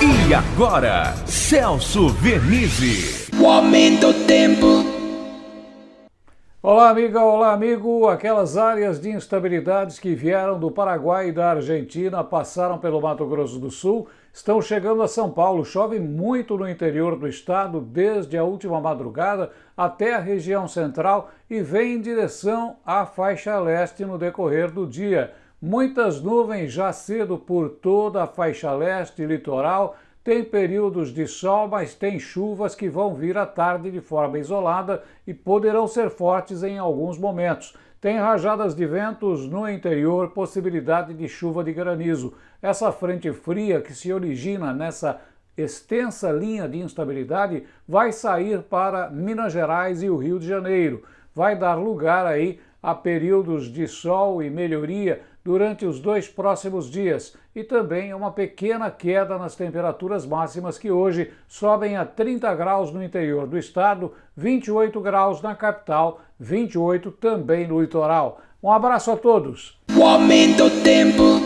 E agora, Celso Vernizzi. O aumento do tempo. Olá, amiga, olá, amigo. Aquelas áreas de instabilidades que vieram do Paraguai e da Argentina, passaram pelo Mato Grosso do Sul, estão chegando a São Paulo. Chove muito no interior do estado, desde a última madrugada até a região central e vem em direção à faixa leste no decorrer do dia. Muitas nuvens já cedo por toda a faixa leste e litoral, tem períodos de sol, mas tem chuvas que vão vir à tarde de forma isolada e poderão ser fortes em alguns momentos. Tem rajadas de ventos no interior, possibilidade de chuva de granizo. Essa frente fria que se origina nessa extensa linha de instabilidade vai sair para Minas Gerais e o Rio de Janeiro. Vai dar lugar aí a períodos de sol e melhoria durante os dois próximos dias e também uma pequena queda nas temperaturas máximas que hoje sobem a 30 graus no interior do estado, 28 graus na capital, 28 também no litoral. Um abraço a todos. O aumento tempo.